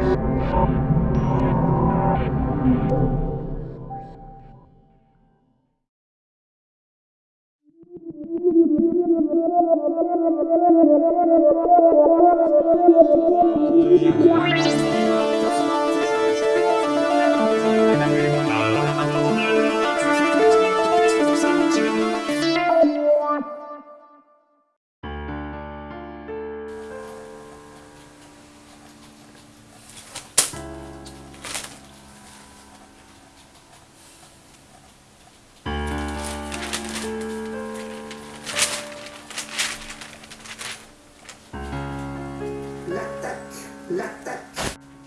Thank you.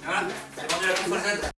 Voilà, j'ai vendu la console Z.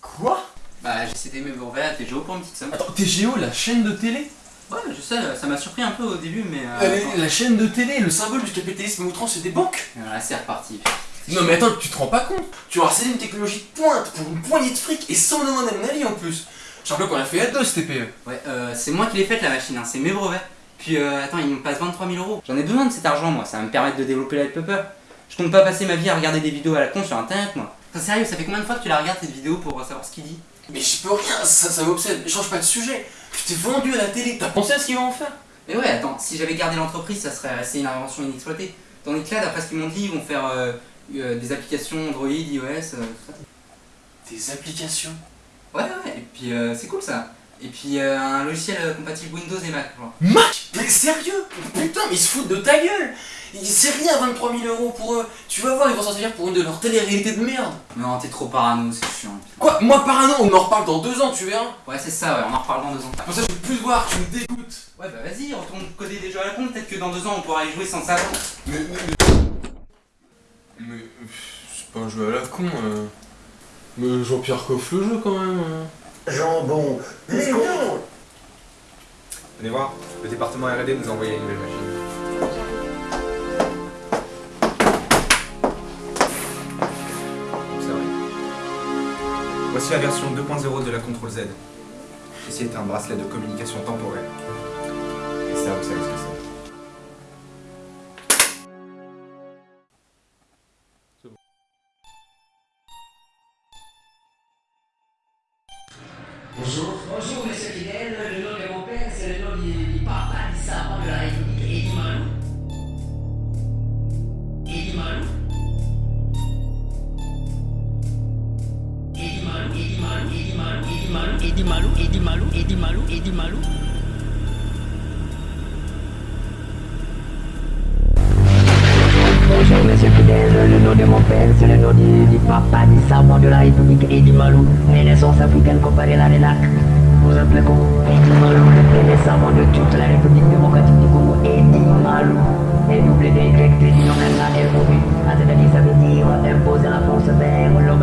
Quoi? Bah, j'ai cédé mes brevets à TGO pour une petite somme. Attends, TGO, la chaîne de télé? Ouais, je sais, ça m'a surpris un peu au début, mais. euh. La chaîne de télé, le symbole du capitalisme outrance, c'est des banques Voilà, c'est reparti. Non mais attends, tu te rends pas compte Tu as harcelé une technologie de pointe pour une poignée de fric et sans demander mon avis en plus Je rappelle qu'on a fait à deux ce TPE Ouais, euh, c'est moi qui l'ai faite la machine, hein, c'est mes brevets. Puis euh, attends, il me passe 23 000 euros. J'en ai besoin de cet argent, moi, ça va me permettre de développer Light Pupper. Je compte pas passer ma vie à regarder des vidéos à la con sur internet, moi. Enfin, sérieux, ça fait combien de fois que tu la regardes cette vidéo pour savoir ce qu'il dit? Mais je peux rien, ça, ça m'obsède, change pas de sujet Tu t'es vendu à la télé, t'as pensé à ce qu'ils vont en faire? Mais ouais, attends, si j'avais gardé l'entreprise, ça serait c'est une invention inexploitée. Tandis que là, d'après ce qu'ils m'ont dit, ils vont faire euh, euh, des applications Android, iOS, euh, tout ça. Des applications? Ouais, ouais, et puis euh, c'est cool ça. Et puis euh, un logiciel compatible Windows et Mac, genre. Mac? Mais sérieux Putain, mais ils se foutent de ta gueule C'est rien 23 000 euros pour eux Tu vas voir, ils vont s'en servir pour une de leurs télé-réalités de merde Non, t'es trop parano, c'est chiant. Quoi Moi parano, on en reparle dans deux ans, tu verras Ouais, c'est ça, ouais, on en reparle dans deux ans. Pour ça, je veux plus te voir, tu me dégoûtes Ouais, bah vas-y, retourne coder des jeux à la con, peut-être que dans deux ans on pourra y jouer sans ça. Mais, mais, mais... Mais... C'est pas un jeu à la con, euh... Mais Jean-Pierre coffre le jeu quand même hein. Jambon, les noms. Venez voir, le département R&D nous a envoyé une nouvelle machine. Voici la version 2.0 de la Control Z. Ceci est un bracelet de communication temporelle. Et ça, vous savez ce que c'est. Bonjour. Bonjour Monsieur Idi Malou, Malou. Bonjour monsieur Fidel, le nom de mon père, c'est le nom du, papa du savant de la République Idi Malou, Renaissance africaine comparée à la RENAC. Vous appelez comment Idi Malou, le premier savant de toute la République démocratique du Congo, Idi Malou. Et double détecté, non, elle a imposé, c'est-à-dire ça veut dire imposer la France vers l'homme